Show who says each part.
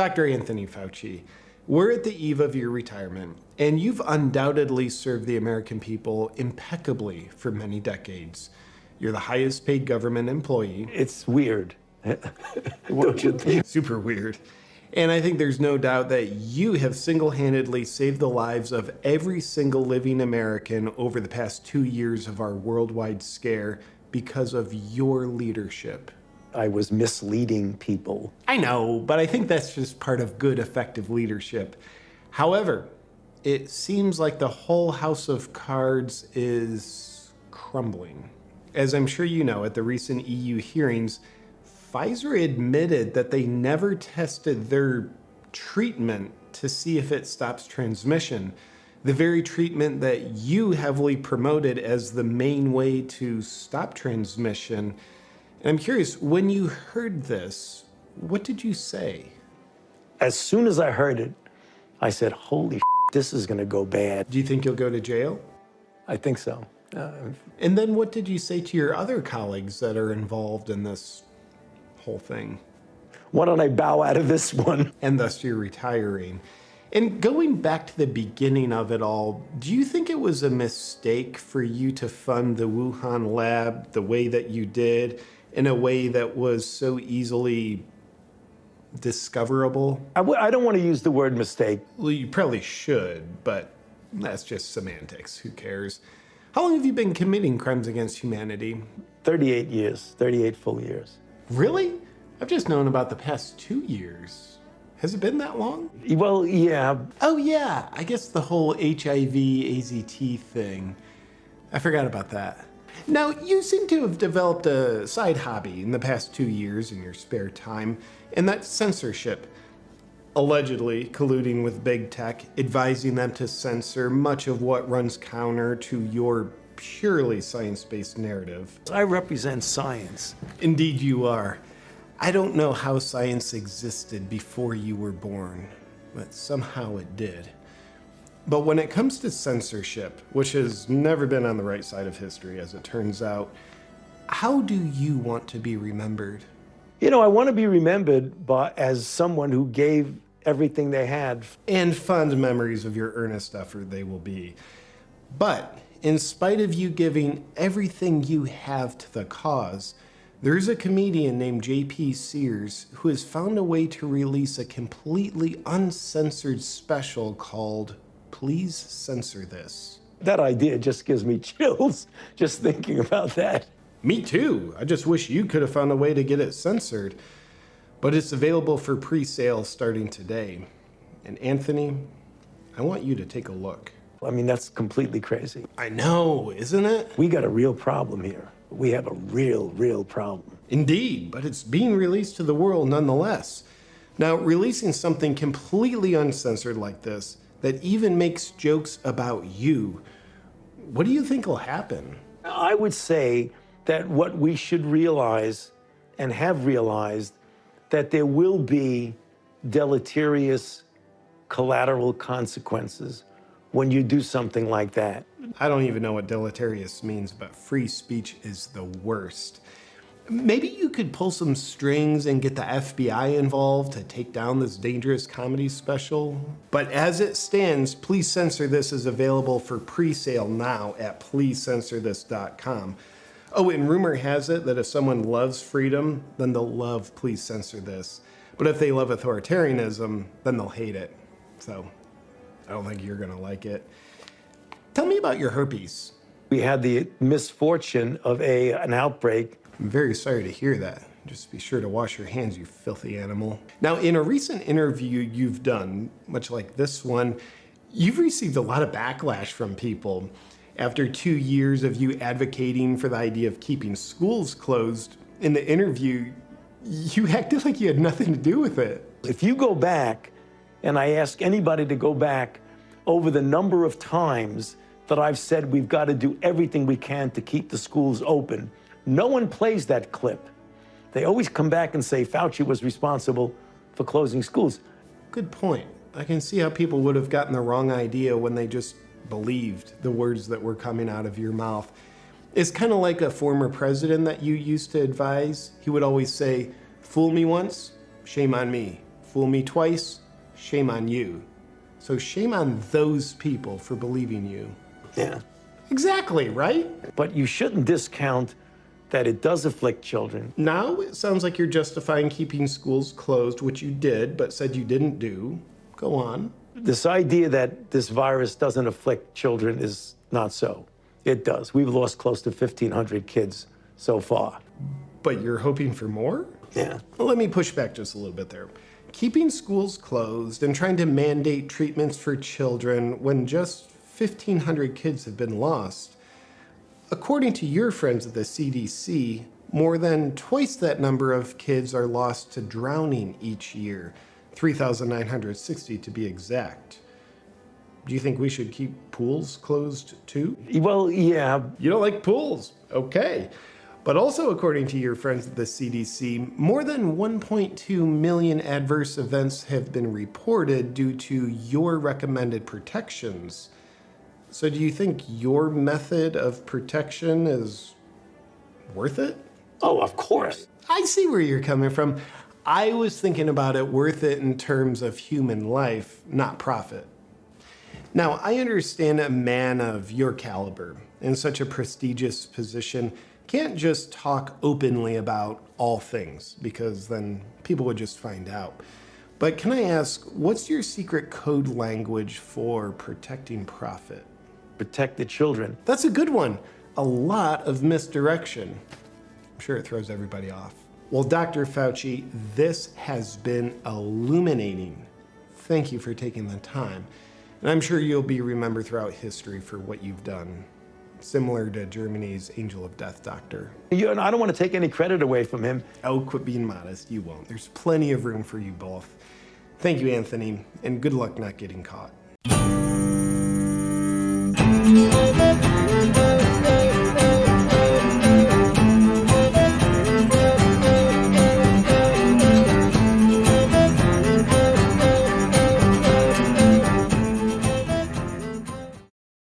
Speaker 1: Dr. Anthony Fauci, we're at the eve of your retirement, and you've undoubtedly served the American people impeccably for many decades. You're the highest paid government employee.
Speaker 2: It's weird. Don't you think?
Speaker 1: Super weird. And I think there's no doubt that you have single handedly saved the lives of every single living American over the past two years of our worldwide scare because of your leadership.
Speaker 2: I was misleading people.
Speaker 1: I know, but I think that's just part of good, effective leadership. However, it seems like the whole house of cards is crumbling. As I'm sure you know, at the recent EU hearings, Pfizer admitted that they never tested their treatment to see if it stops transmission. The very treatment that you heavily promoted as the main way to stop transmission. And I'm curious, when you heard this, what did you say?
Speaker 2: As soon as I heard it, I said, holy this is going to go bad.
Speaker 1: Do you think you'll go to jail?
Speaker 2: I think so. Uh,
Speaker 1: and then what did you say to your other colleagues that are involved in this whole thing?
Speaker 2: Why don't I bow out of this one?
Speaker 1: And thus you're retiring. And going back to the beginning of it all, do you think it was a mistake for you to fund the Wuhan lab the way that you did, in a way that was so easily discoverable?
Speaker 2: I w- I don't want to use the word mistake.
Speaker 1: Well, you probably should, but that's just semantics. Who cares? How long have you been committing crimes against humanity?
Speaker 2: 38 years, 38 full years.
Speaker 1: Really? I've just known about the past two years. Has it been that long?
Speaker 2: Well, yeah.
Speaker 1: Oh, yeah. I guess the whole HIV AZT thing. I forgot about that. Now, you seem to have developed a side hobby in the past two years in your spare time, and that's censorship. Allegedly colluding with big tech, advising them to censor much of what runs counter to your purely science-based narrative.
Speaker 2: I represent science.
Speaker 1: Indeed you are. I don't know how science existed before you were born, but somehow it did. But when it comes to censorship, which has never been on the right side of history as it turns out, how do you want to be remembered?
Speaker 2: You know, I want to be remembered by, as someone who gave everything they had.
Speaker 1: And fond memories of your earnest effort they will be. But in spite of you giving everything you have to the cause, there's a comedian named JP Sears who has found a way to release a completely uncensored special called Please Censor This.
Speaker 2: That idea just gives me chills just thinking about that.
Speaker 1: Me too. I just wish you could have found a way to get it censored. But it's available for pre-sale starting today. And Anthony, I want you to take a look.
Speaker 2: I mean, that's completely crazy.
Speaker 1: I know, isn't it?
Speaker 2: We got a real problem here. We have a real, real problem.
Speaker 1: Indeed, but it's being released to the world nonetheless. Now, releasing something completely uncensored like this that even makes jokes about you, what do you think will happen?
Speaker 2: I would say that what we should realize and have realized that there will be deleterious collateral consequences when you do something like that.
Speaker 1: I don't even know what deleterious means, but free speech is the worst. Maybe you could pull some strings and get the FBI involved to take down this dangerous comedy special. But as it stands, Please Censor This is available for pre-sale now at pleasecensorthis.com. Oh, and rumor has it that if someone loves freedom, then they'll love Please Censor This. But if they love authoritarianism, then they'll hate it. So I don't think you're gonna like it. Tell me about your herpes.
Speaker 2: We had the misfortune of a an outbreak.
Speaker 1: I'm very sorry to hear that. Just be sure to wash your hands, you filthy animal. Now, in a recent interview you've done, much like this one, you've received a lot of backlash from people. After two years of you advocating for the idea of keeping schools closed, in the interview, you acted like you had nothing to do with it.
Speaker 2: If you go back, and I ask anybody to go back over the number of times that I've said we've got to do everything we can to keep the schools open, no one plays that clip. They always come back and say Fauci was responsible for closing schools.
Speaker 1: Good point. I can see how people would have gotten the wrong idea when they just believed the words that were coming out of your mouth. It's kind of like a former president that you used to advise. He would always say, fool me once, shame on me. Fool me twice, shame on you. So shame on those people for believing you.
Speaker 2: Yeah.
Speaker 1: Exactly, right?
Speaker 2: But you shouldn't discount that it does afflict children.
Speaker 1: Now it sounds like you're justifying keeping schools closed, which you did, but said you didn't do. Go on.
Speaker 2: This idea that this virus doesn't afflict children is not so. It does. We've lost close to 1,500 kids so far.
Speaker 1: But you're hoping for more?
Speaker 2: Yeah.
Speaker 1: Well, let me push back just a little bit there. Keeping schools closed and trying to mandate treatments for children when just 1,500 kids have been lost. According to your friends at the CDC, more than twice that number of kids are lost to drowning each year, 3,960 to be exact. Do you think we should keep pools closed too?
Speaker 2: Well, yeah,
Speaker 1: You don't like pools. Okay. But also, according to your friends at the CDC, more than 1.2 million adverse events have been reported due to your recommended protections. So, do you think your method of protection is worth it?
Speaker 2: Oh, of course.
Speaker 1: I see where you're coming from. I was thinking about it worth it in terms of human life, not profit. Now, I understand a man of your caliber in such a prestigious position can't just talk openly about all things because then people would just find out. But can I ask, what's your secret code language for protecting profit?
Speaker 2: Protect the children.
Speaker 1: That's a good one. A lot of misdirection. I'm sure it throws everybody off. Well, Dr. Fauci, this has been illuminating. Thank you for taking the time. And I'm sure you'll be remembered throughout history for what you've done, similar to Germany's Angel of Death doctor.
Speaker 2: You, and I don't want to take any credit away from him.
Speaker 1: Oh, quit being modest. You won't. There's plenty of room for you both. Thank you, Anthony, and good luck not getting caught. Thank you.